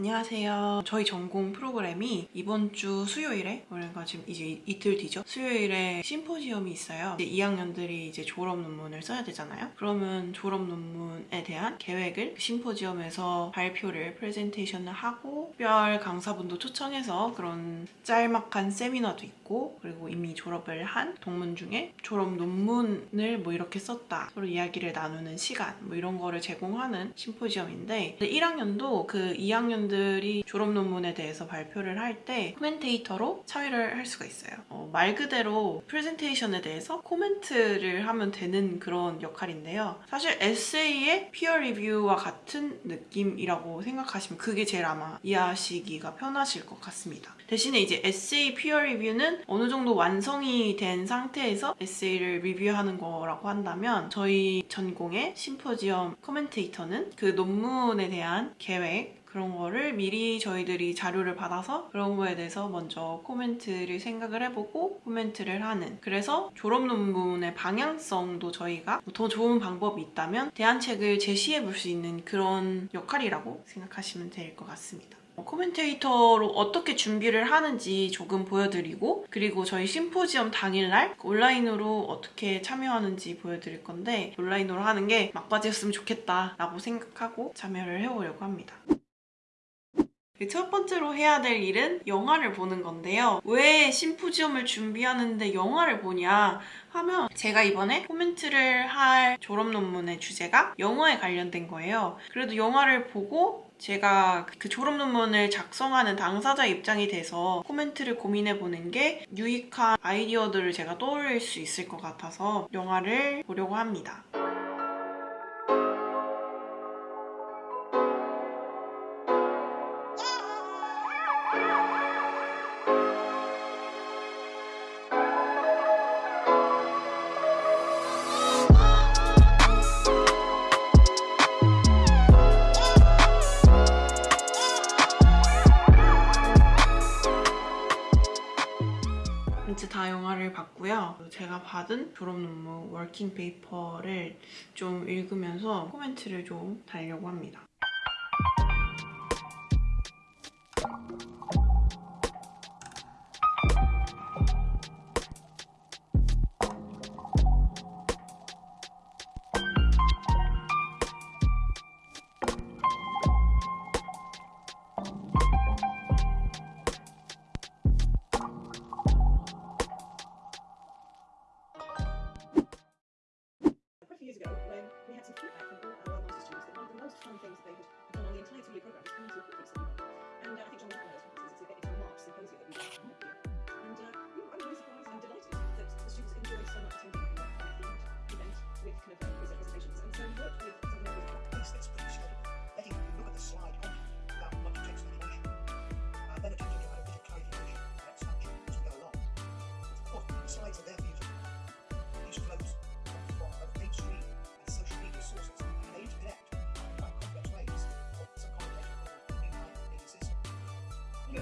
안녕하세요. 저희 전공 프로그램이 이번 주 수요일에 그러니까 지금 이제 이틀 뒤죠. 수요일에 심포지엄이 있어요. 이제 2학년들이 이제 졸업 논문을 써야 되잖아요. 그러면 졸업 논문에 대한 계획을 그 심포지엄에서 발표를 프레젠테이션을 하고 특별 강사분도 초청해서 그런 짤막한 세미나도 있고 그리고 이미 졸업을 한 동문 중에 졸업 논문을 뭐 이렇게 썼다 서로 이야기를 나누는 시간 뭐 이런 거를 제공하는 심포지엄인데 1학년도 그 2학년 들이 졸업 논문에 대해서 발표를 할 때 commentator로 참여를 할 수가 있어요. 어, 말 그대로 프레젠테이션에 대해서 코멘트를 하면 되는 그런 역할인데요. 사실 에세이의 peer review와 같은 느낌이라고 생각하시면 그게 제일 아마 이해하시기가 편하실 것 같습니다. 대신에 이제 에세이 peer review는 어느 정도 완성이 된 상태에서 에세이를 리뷰하는 거라고 한다면 저희 전공의 심포지엄 commentator는 그 논문에 대한 계획 그런 거를 미리 저희들이 자료를 받아서 그런 거에 대해서 먼저 코멘트를 생각을 해보고 코멘트를 하는 그래서 졸업 논문의 방향성도 저희가 더 좋은 방법이 있다면 대안책을 제시해 볼 수 있는 그런 역할이라고 생각하시면 될 것 같습니다. commentator로 어떻게 준비를 하는지 조금 보여드리고 그리고 저희 심포지엄 당일날 온라인으로 어떻게 참여하는지 보여드릴 건데 온라인으로 하는 게 막바지였으면 좋겠다 라고 생각하고 참여를 해보려고 합니다. 그첫 번째로 해야 될 일은 영화를 보는 건데요. 왜 심포지엄을 준비하는데 영화를 보냐 하면 제가 이번에 코멘트를 할 졸업 논문의 주제가 영화에 관련된 거예요. 그래도 영화를 보고 제가 그 졸업 논문을 작성하는 당사자 입장이 돼서 코멘트를 고민해보는 게 유익한 아이디어들을 제가 떠올릴 수 있을 것 같아서 영화를 보려고 합니다. 이제 다 영화를 봤고요. 제가 받은 졸업 논문 워킹 페이퍼를 좀 읽으면서 코멘트를 좀 달려고 합니다.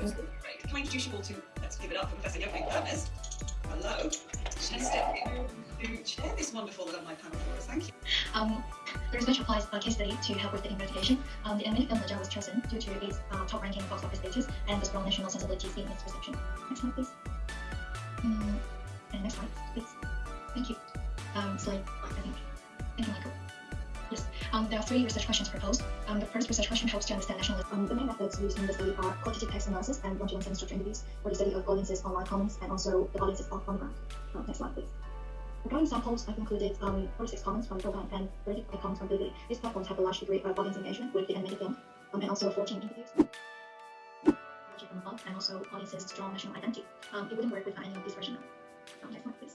Great. Can I introduce you all to, let's give it up for Professor Jeffrey Hermes. Hello. She's stepping to chair this wonderful alumni panel for us. Thank you. Um, the research applies a case study to help with the investigation. Um, the film Naja was chosen due to its uh, top-ranking box office status and the strong national sensibility seen in its reception. Next slide, please. Mm, and next slide, please. Thank you. Um, slide, I think. Um, there are three research questions proposed. Um, the first research question helps to understand nationalism. Um, the main methods used in the study are qualitative text analysis and one-to-one structure interviews for the study of audiences' online comments and also the audiences on the ground. Um, next slide, please. Regarding samples, I've included um, 46 comments from Program and 35 comments from Bilibili. These platforms have a large degree of audience engagement with the animated film, um, and also 14 interviews. And also audience's strong national identity. It wouldn't work without any of these. Um, next slide, please.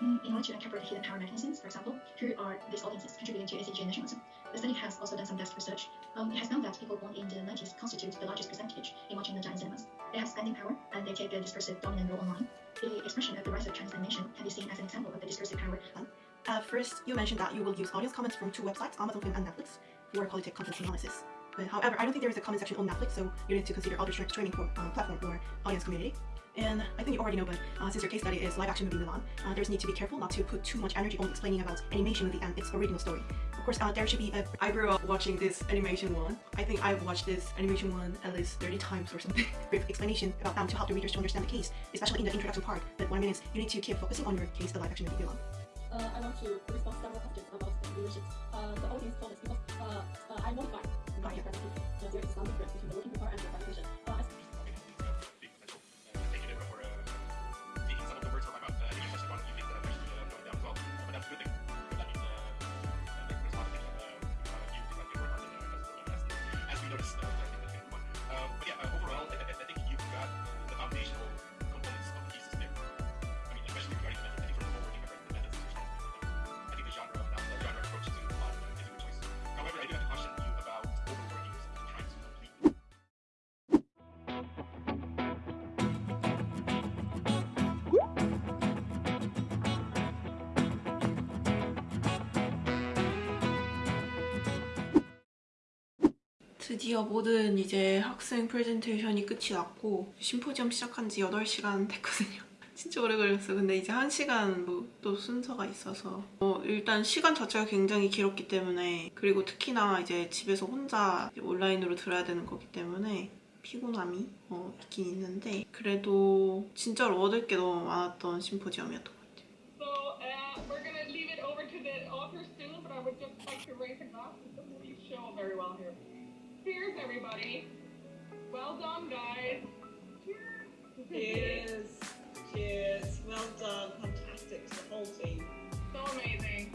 In order to interpret hidden power mechanisms, for example, who are these audiences contributing to ACG nationalism? The study has also done some desk research. Um, it has found that people born in the 90s constitute the largest percentage in watching the giant cinemas. They have spending power and they take a discursive dominant role online. The expression of the rise of Chinese animation can be seen as an example of the discursive power. At first, you mentioned that you will use audience comments from two websites, Amazon Film and Netflix, for qualitative content analysis. However, I don't think there is a comment section on Netflix, so you need to consider other streaming for, um, platform or audience community. And I think you already know, but uh, since your case study is live action movie Mulan, uh, there's need to be careful not to put too much energy on explaining about animation movie and its original story. Of course, uh, there should be a. I grew up watching this animation one. I think I've watched this animation one at least 30 times or something. Brief explanation about them to help the readers to understand the case, especially in the introduction part. But what I mean is, you need to keep focusing on your case, the live action movie Mulan. uh, I want to respond several questions about the leadership. Uh, the audience told us because uh, uh, I'm modified by your presentation. Uh, there is some difference between the working part and the 드디어 모든 이제 학생 프레젠테이션이 끝이 났고 심포지엄 시작한 지 8시간 됐거든요. 진짜 오래 걸렸어. 근데 이제 1시간 뭐 또 순서가 있어서 어, 일단 시간 자체가 굉장히 길었기 때문에 그리고 특히나 이제 집에서 혼자 온라인으로 들어야 되는 거기 때문에 피곤함이 어, 있긴 있는데 그래도 진짜로 얻을 게 너무 많았던 심포지엄이었던 것 같아요. So uh, Cheers, everybody! Well done, guys. Cheers. Cheers. Well done. Fantastic to the whole team. So amazing.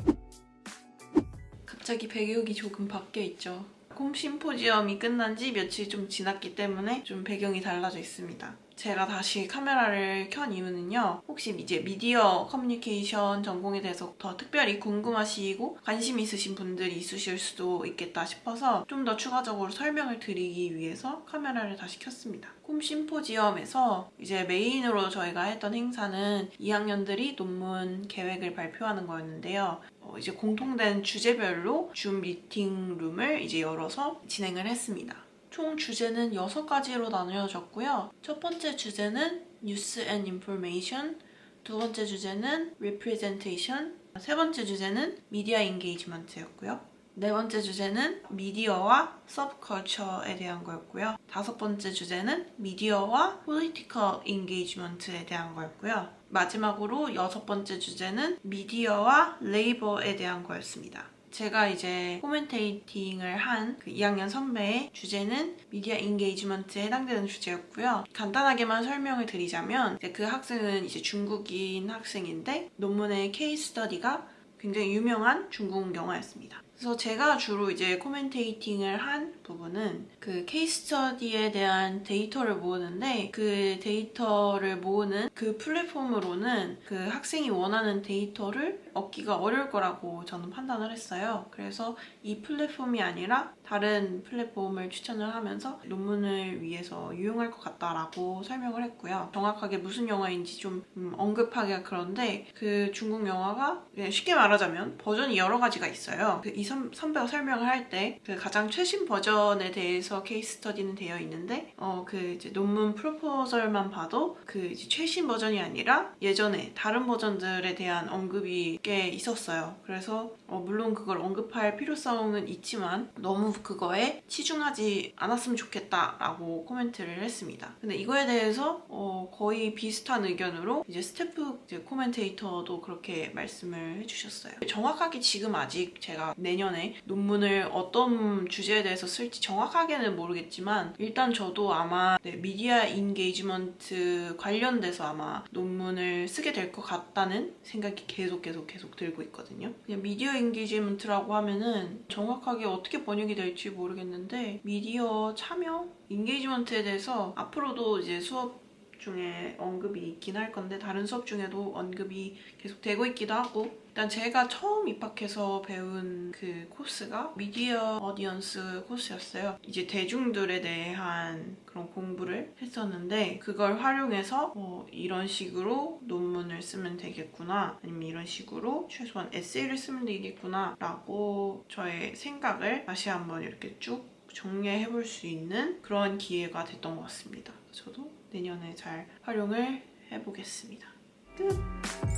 갑자기 배경이 조금 바뀌어 있죠. 홈 심포지엄이 끝난 지 며칠 좀 지났기 때문에 좀 배경이 달라져 있습니다. 제가 다시 카메라를 켠 이유는요. 혹시 이제 미디어 커뮤니케이션 전공에 대해서 더 특별히 궁금하시고 관심 있으신 분들이 있으실 수도 있겠다 싶어서 좀 더 추가적으로 설명을 드리기 위해서 카메라를 다시 켰습니다. 홈 심포지엄에서 이제 메인으로 저희가 했던 행사는 2학년들이 논문 계획을 발표하는 거였는데요. 어, 이제 공통된 주제별로 Zoom meeting room을 이제 열어서 진행을 했습니다. 총 주제는 6가지로 나누어졌고요. 첫 번째 주제는 news and information, 두 번째 주제는 representation, 세 번째 주제는 media engagement였고요. 네 번째 주제는 미디어와 subculture에 대한 거였고요. 다섯 번째 주제는 미디어와 political engagement에 대한 거였고요. 마지막으로 여섯 번째 주제는 미디어와 labor에 대한 거였습니다. 제가 이제 commentating을 한 그 2학년 선배의 주제는 media engagement에 해당되는 주제였고요. 간단하게만 설명을 드리자면 그 학생은 이제 중국인 학생인데 논문의 case study가 굉장히 유명한 중국 영화였습니다. 그래서 제가 주로 이제 commentating을 한 부분은 그 case study에 대한 데이터를 모으는데 그 데이터를 모으는 그 플랫폼으로는 그 학생이 원하는 데이터를 얻기가 어려울 거라고 저는 판단을 했어요. 그래서 이 플랫폼이 아니라 다른 플랫폼을 추천을 하면서 논문을 위해서 유용할 것 같다라고 설명을 했고요. 정확하게 무슨 영화인지 좀 음, 언급하기가 그런데 그 중국 영화가 그냥 쉽게 말하자면 버전이 여러 가지가 있어요. 그이 선배가 설명을 할 때 그 가장 최신 버전에 대해서 case study는 되어 있는데 어 그 이제 논문 proposal만 봐도 그 최신 버전이 아니라 예전에 다른 버전들에 대한 언급이 꽤 있었어요. 그래서 어 물론 그걸 언급할 필요성은 있지만 너무 그거에 치중하지 않았으면 좋겠다라고 코멘트를 했습니다. 근데 이거에 대해서 어 거의 비슷한 의견으로 이제 스태프 이제 commentator도 그렇게 말씀을 해주셨어요. 정확하게 지금 아직 제가 내년에 논문을 어떤 주제에 대해서 쓸지 정확하게는 모르겠지만 일단 저도 아마 네, media engagement 관련돼서 아마 논문을 쓰게 될 것 같다는 생각이 계속 계속 계속 들고 있거든요. 그냥 media engagement라고 하면은 정확하게 어떻게 번역이 될지 모르겠는데 미디어 참여 engagement에 대해서 앞으로도 이제 수업 중에 언급이 있긴 할 건데 다른 수업 중에도 언급이 계속 되고 있기도 하고 일단 제가 처음 입학해서 배운 그 코스가 media audience 코스였어요. 이제 대중들에 대한 그런 공부를 했었는데 그걸 활용해서 어, 이런 식으로 논문을 쓰면 되겠구나 아니면 이런 식으로 최소한 에세이를 쓰면 되겠구나 라고 저의 생각을 다시 한번 이렇게 쭉 정리해 볼 수 있는 그런 기회가 됐던 것 같습니다. 저도 내년에 잘 활용을 해보겠습니다. 끝!